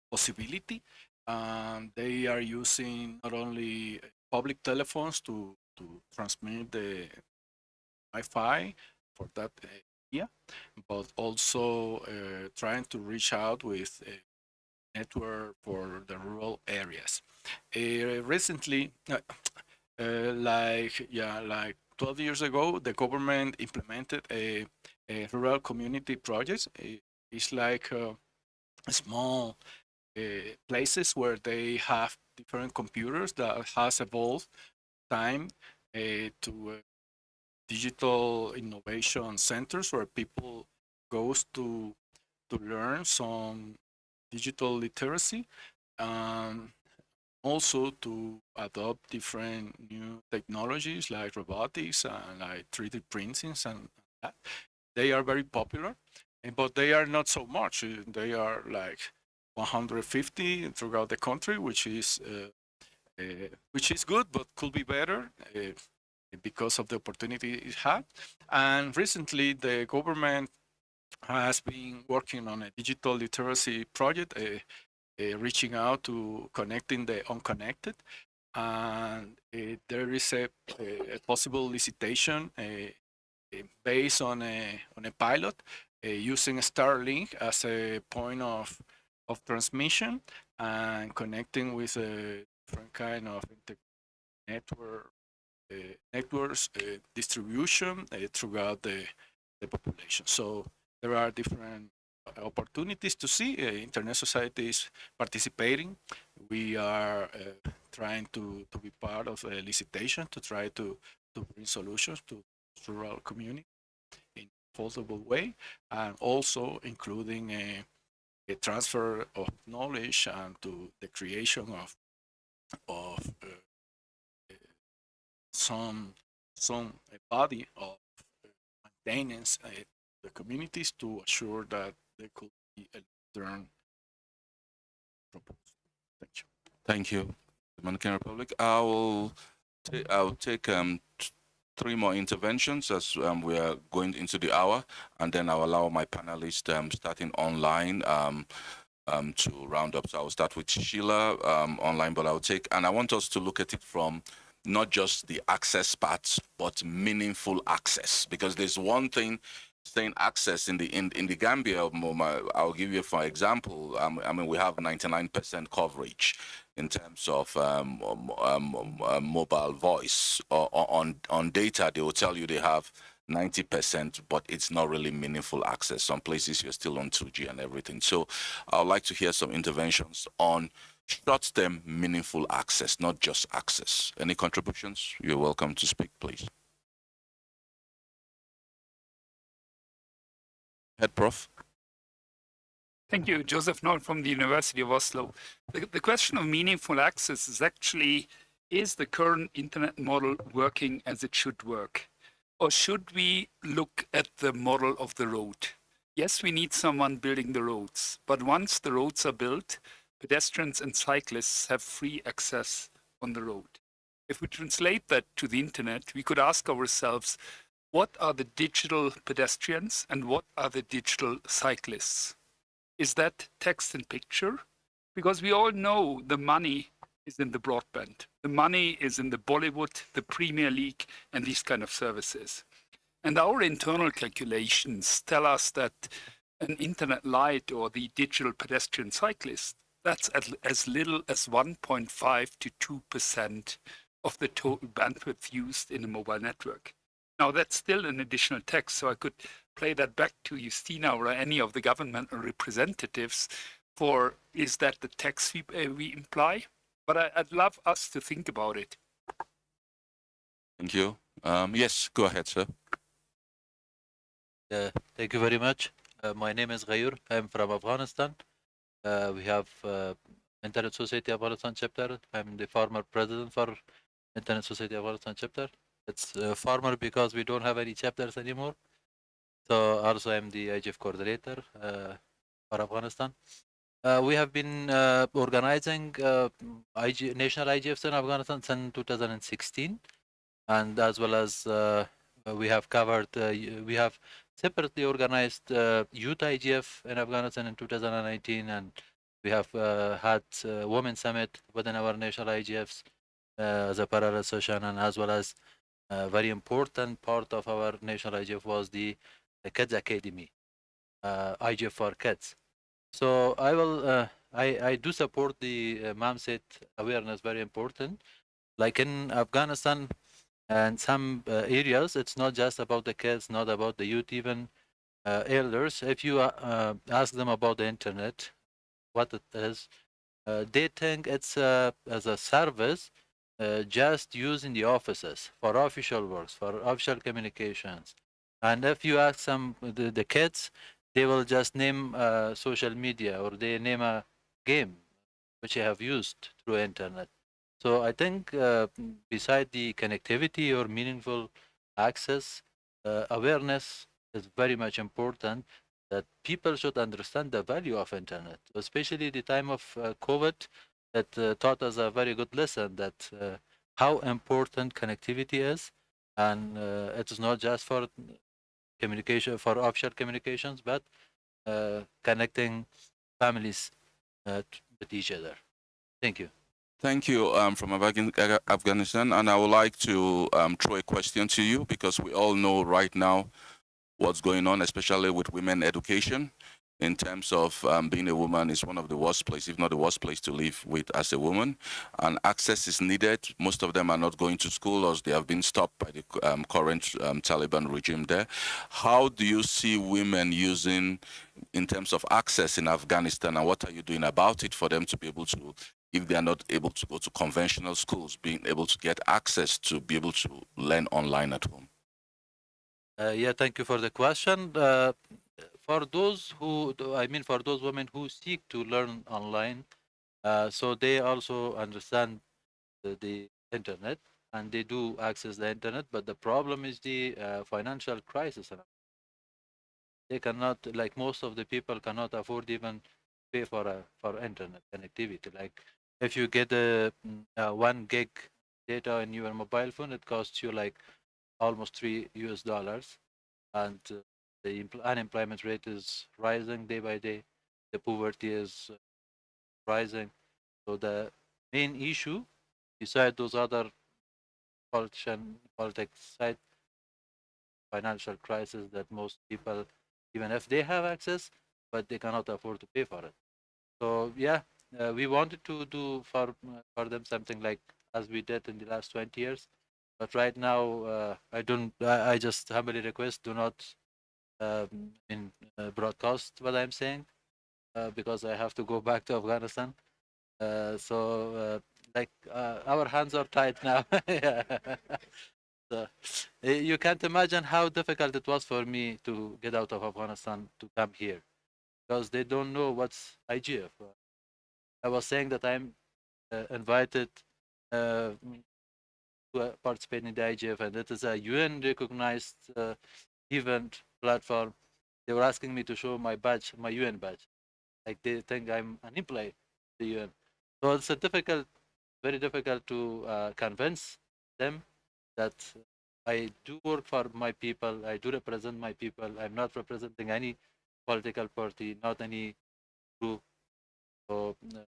possibility. Um, they are using not only public telephones to, to transmit the Wi-Fi for that area, but also uh, trying to reach out with a network for the rural areas. Uh, recently, uh, like yeah, like 12 years ago, the government implemented a uh, rural community projects. It's like uh, small uh, places where they have different computers that has evolved time to digital innovation centers where people goes to to learn some digital literacy um, also to adopt different new technologies like robotics and like 3D printing and that they are very popular, but they are not so much. Eh, they are like 150 throughout the country, which is uh, uh, which is good, but could be better uh, because of the opportunity it had. And recently, the government has been working on a digital literacy project, reaching out to connecting the unconnected. And there is a, a, possible licitation based on a on a pilot uh, using Starlink as a point of of transmission and connecting with a different kind of network uh, networks uh, distribution throughout the the population. So there are different opportunities to see. Uh, Internet Society is participating. We are uh, trying to, to be part of a licitation to try to, to bring solutions to rural community in affordable way, and also including a, a transfer of knowledge and to the creation of of uh, some some body of maintenance uh, the communities to assure that there could be a proposal. Thank you. Thank you, Dominican Republic. I will I'll take um three more interventions as um, we are going into the hour, and then I'll allow my panelists um, starting online um, um, to round up. So I'll start with Sheila um, online, but I'll take, and I want us to look at it from not just the access parts, but meaningful access, because there's one thing saying access in the in, in the Gambia, I'll give you for example. I mean, we have 99% coverage in terms of um, um, um, um mobile voice or, or, on on data. They will tell you they have 90%, but it's not really meaningful access. Some places you're still on 2G and everything. So I'd like to hear some interventions on short-term meaningful access, not just access. Any contributions? You're welcome to speak, please. Head Prof. Thank you, Josef Noll from the University of Oslo. The, the question of meaningful access is actually, is the current internet model working as it should work? Or should we look at the model of the road? Yes, we need someone building the roads, but once the roads are built, pedestrians and cyclists have free access on the road. If we translate that to the internet, we could ask ourselves, what are the digital pedestrians and what are the digital cyclists? Is that text and picture? Because we all know the money is in the broadband. The money is in the Bollywood, the Premier League, and these kind of services. And our internal calculations tell us that an internet light or the digital pedestrian cyclist, that's at, as little as 1.5 to 2% of the total bandwidth used in a mobile network. Now that's still an additional text, so I could play that back to Justina or any of the government representatives for is that the text we, uh, we imply? But I, would love us to think about it. Thank you. Um, yes, go ahead, sir. Uh, thank you very much. Uh, my name is Ghayur. I'm from Afghanistan. Uh, we have uh, Internet Society Afghanistan chapter. I'm the former president for Internet Society Afghanistan chapter. It's uh, former because we don't have any chapters anymore. So also I'm the IGF coordinator uh, for Afghanistan. Uh, we have been uh, organizing uh, IG, national IGFs in Afghanistan since 2016, and as well as uh, we have covered, uh, we have separately organized youth IGF in Afghanistan in 2019, and we have had Women Summit within our national IGFs as a parallel session, and as well as a very important part of our national IGF was the, the Kids Academy, uh, IGF for Kids. So I will, uh, I, I do support the uh, awareness, very important. Like in Afghanistan and some uh, areas, it's not just about the kids, not about the youth, even uh, elders. If you uh, uh, ask them about the internet, what it is, they think it's uh, as a service uh, just used in the offices for official works, for official communications. And if you ask some the, the kids, they will just name uh, social media or they name a game which they have used through internet. So I think uh, beside the connectivity or meaningful access, uh, awareness is very much important that people should understand the value of internet, especially the time of uh, COVID that uh, taught us a very good lesson that uh, how important connectivity is. And uh, it is not just for communication for offshore communications but uh, connecting families uh, with each other. Thank you. Thank you um, from Afghanistan. And I would like to um, throw a question to you because we all know right now what's going on, especially with women education in terms of um, being a woman is one of the worst places, if not the worst place to live with as a woman. And access is needed. Most of them are not going to school or they have been stopped by the um, current um, Taliban regime there. How do you see women using in terms of access in Afghanistan and what are you doing about it for them to be able to if they are not able to go to conventional schools, being able to get access to be able to learn online at home? Uh, yeah, thank you for the question. Uh, for those who, I mean, for those women who seek to learn online, uh, so they also understand the, the, internet and they do access the internet, but the problem is the uh, financial crisis. They cannot, like most of the people, cannot afford even pay for a for internet connectivity. Like if you get a, a one gig data in your mobile phone, it costs you like almost three US dollars, and uh, the unemployment rate is rising day by day. The poverty is uh, rising. So the main issue, beside those other politician, politics side, financial crisis that most people, even if they have access, but they cannot afford to pay for it. So yeah, uh, we wanted to do for for them something like as we did in the last 20 years. But right now, uh, I don't. I, I just humbly request do not in uh, broadcast what I'm saying uh, because I have to go back to Afghanistan. Uh, so like our hands are tied now. so, eh, you can't imagine how difficult it was for me to get out of Afghanistan to come here because they don't know what's IGF. I was saying that I'm uh, invited uh, to participate in the IGF, and it is a UN recognized uh, event platform. They were asking me to show my badge, my UN badge. Like they think I'm an employee the UN. So it's a difficult, very difficult to uh, convince them that I do work for my people. I do represent my people. I'm not representing any political party, not any group. So uh, it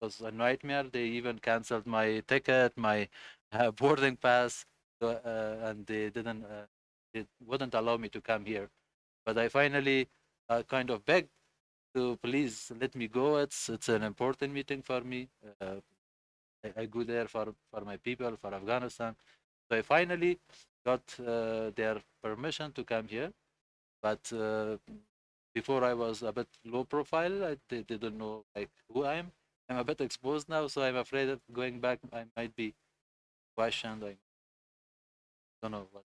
was a nightmare. They even canceled my ticket, my uh, boarding pass, uh, and they didn't, they wouldn't allow me to come here. But I finally uh, kind of begged to please let me go. It's it's an important meeting for me. Uh, I, I go there for for my people, for Afghanistan. So I finally got uh, their permission to come here. But uh, before I was a bit low profile, I, they didn't know like who I am. I'm a bit exposed now, so I'm afraid of going back. I might be questioned. I don't know what.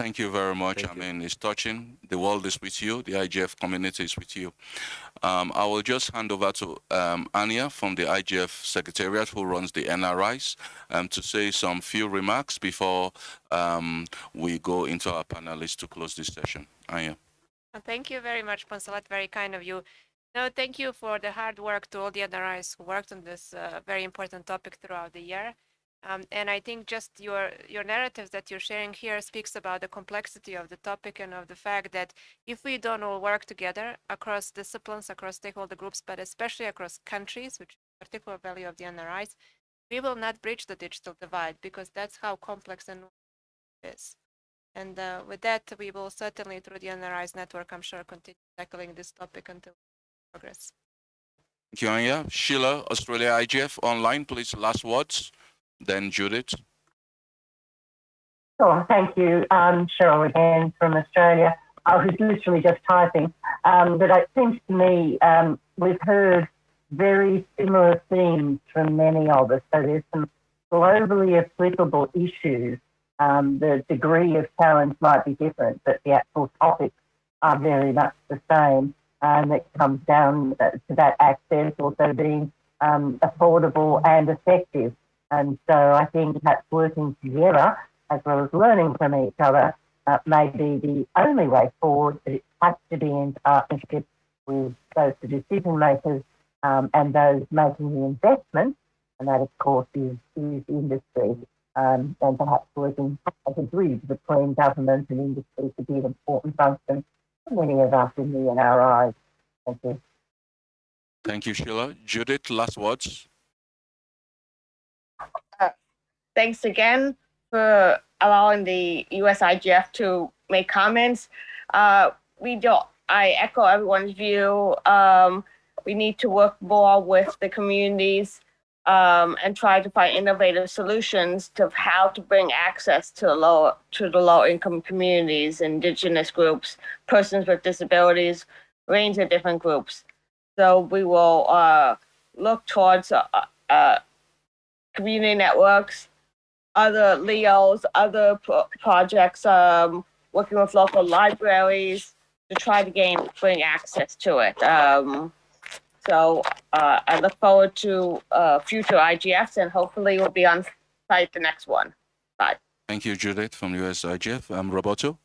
Thank you very much. Thank I you. mean, it's touching. The world is with you. The IGF community is with you. Um, I will just hand over to um, Anja from the IGF Secretariat, who runs the NRIs, um, to say some few remarks before um, we go into our panelists to close this session. Anja. Uh, Thank you very much, Poncelet. Very kind of you. No, thank you for the hard work to all the NRIs who worked on this uh, very important topic throughout the year. Um, and I think just your your narratives that you're sharing here speaks about the complexity of the topic and of the fact that if we don't all work together across disciplines, across stakeholder groups, but especially across countries, which is a particular value of the NRIs, we will not bridge the digital divide because that's how complex and it is. And uh, with that, we will certainly, through the NRIs network, I'm sure, continue tackling this topic until progress. Thank you, Anja. Sheila, Australia IGF online, please, last words. Then Judith. Sure, thank you. Um, Cheryl again from Australia. I was literally just typing, um, but it seems to me um, we've heard very similar themes from many of us. So there's some globally applicable issues. Um, the degree of challenge might be different, but the actual topics are very much the same. And it comes down to that access also being um, affordable and effective. And so I think that's working together as well as learning from each other uh, may be the only way forward, but it has to be in partnership with both the decision makers um, and those making the investment, and that of course is, is industry, um, and perhaps working as a bridge between government and industry to be an important function for many of us in the NRIs. Thank you. Thank you, Sheila. Judith, last words. Thanks again for allowing the USIGF to make comments. Uh, we don't, I echo everyone's view. Um, we need to work more with the communities um, and try to find innovative solutions to how to bring access to low to the low income communities, indigenous groups, persons with disabilities, range of different groups. So we will uh, look towards uh, uh, community networks, other LEOs, other pro- projects, um, working with local libraries to try to gain, bring access to it. Um, so, uh, I look forward to, uh, future IGFs and hopefully we'll be on site the next one. Bye. Thank you, Judith from US IGF. Um, Roberto.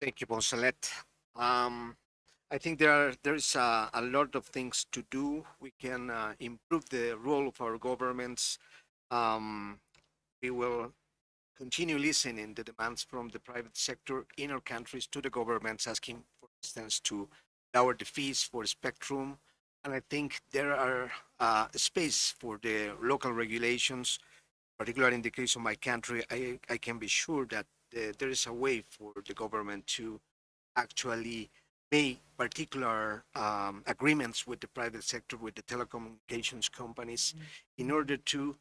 Thank you, Poncelet. Um, I think there are there's a, a lot of things to do. We can uh, improve the role of our governments. Um, we will continue listening the demands from the private sector in our countries to the governments, asking, for instance, to lower the fees for spectrum. And I think there are uh, space for the local regulations, particularly in the case of my country. I, I can be sure that uh, there is a way for the government to actually make particular um, agreements with the private sector, with the telecommunications companies, in order to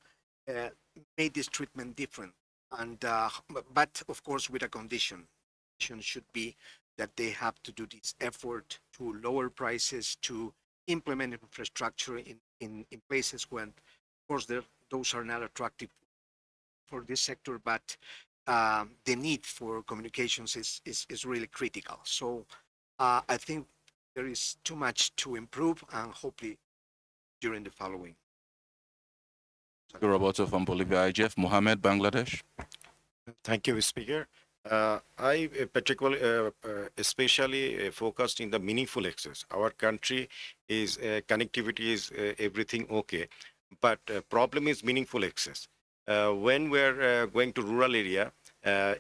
uh, make this treatment different. And uh, but of course, with a condition, condition should be that they have to do this effort to lower prices, to implement infrastructure in in, in places when, of course, those are not attractive for this sector, but um, the need for communications is, is, is really critical. So uh, I think there is too much to improve and hopefully during the following. Roberto from Bolivia IGF, Mohammed, Bangladesh. Thank you, Speaker. Uh, I uh, particularly, uh, uh, especially uh, focused in the meaningful access. Our country is uh, connectivity is everything okay, but problem is meaningful access. When we're going to rural area,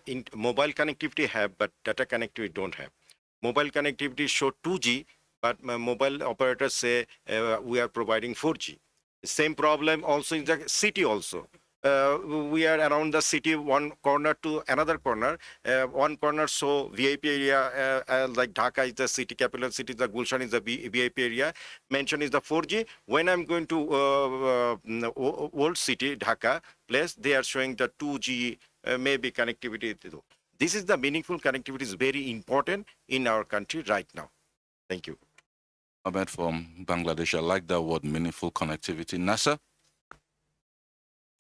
in mobile connectivity have, but data connectivity don't have. Mobile connectivity show 2G, but mobile operators say we are providing 4G. Same problem also in the city also. Uh, we are around the city one corner to another corner. Uh, one corner so vip area uh, uh, like dhaka is the city capital city the gulshan is the vip area. Mention is the 4g when i'm going to uh, uh, old city dhaka place they are showing the 2g uh, maybe connectivity. This is the meaningful connectivity is very important in our country right now. Thank you Ahmed from Bangladesh. I like that word, meaningful connectivity. Nazar?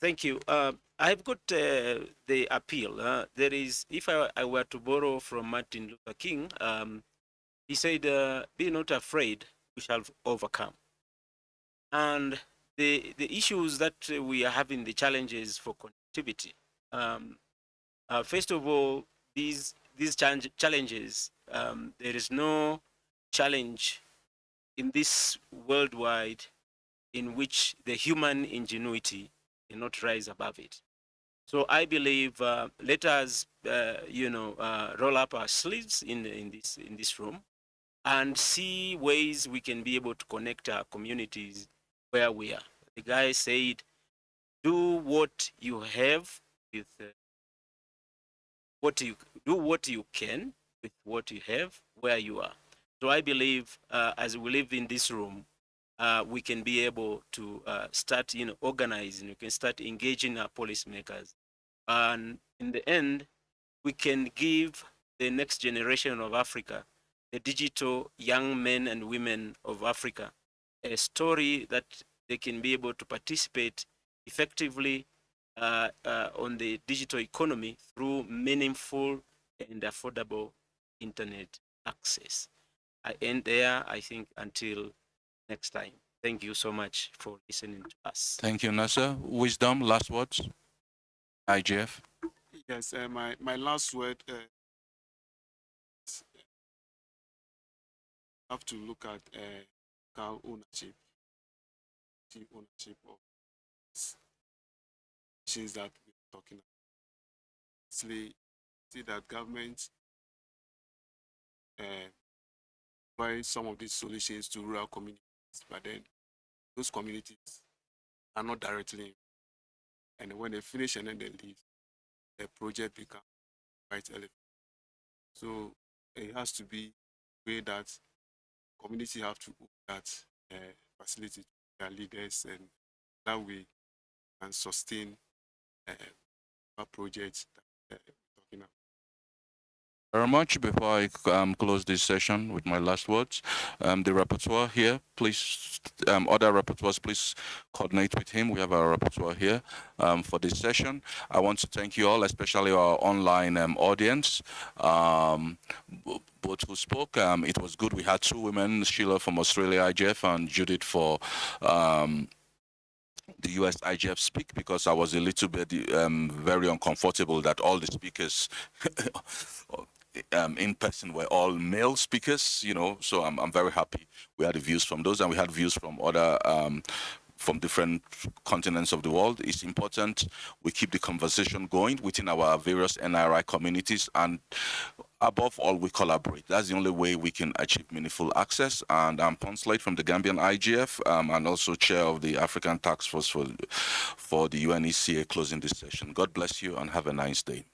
Thank you. Uh, I've got uh, the appeal. Uh, there is, if I, I, were to borrow from Martin Luther King, um, he said, uh, "Be not afraid; we shall overcome." And the the issues that we are having, the challenges for connectivity. Um, uh, first of all, these these challenges, um, there is no challenge in this worldwide in which the human ingenuity cannot rise above it. So I believe uh, let us, uh, you know, uh, roll up our sleeves in in this in this room, and see ways we can be able to connect our communities where we are. The guy said, "Do what you have with uh, what you do what you can with what you have where you are." So I believe uh, as we live in this room, uh, we can be able to uh, start, you know, organizing. We can start engaging our policymakers, and in the end, we can give the next generation of Africa, the digital young men and women of Africa, a story that they can be able to participate effectively uh, uh, on the digital economy through meaningful and affordable internet access. I end there, I think, until next time. Thank you so much for listening to us. Thank you, Nazar. Wisdom, last words? IGF? Yes, uh, my, my last word, uh, have to look at uh, car ownership, the ownership of things that we're talking about. See, see that government provide some of these solutions to rural communities, but then those communities are not directly and when they finish and then they leave, the project becomes quite elevated. So it has to be way that community have to that uh, facility to their leaders and that way can sustain uh, a project that uh, very much. Before I um, close this session with my last words, um, the rapporteur here, please, um, other rapporteurs, please coordinate with him. We have our rapporteur here um, for this session. I want to thank you all, especially our online um, audience um, both who spoke. Um, it was good. We had two women, Cheryl from Australia IGF and Judith for um, the US IGF speak because I was a little bit um, very uncomfortable that all the speakers um, in person were all male speakers, you know, so I'm, I'm very happy. We had the views from those and we had views from other um, from different continents of the world. It's important we keep the conversation going within our various NRI communities and above all, we collaborate. That's the only way we can achieve meaningful access. And I'm Poncelet from the Gambian IGF um, and also chair of the African Task Force for, for the UNECA closing this session. God bless you and have a nice day.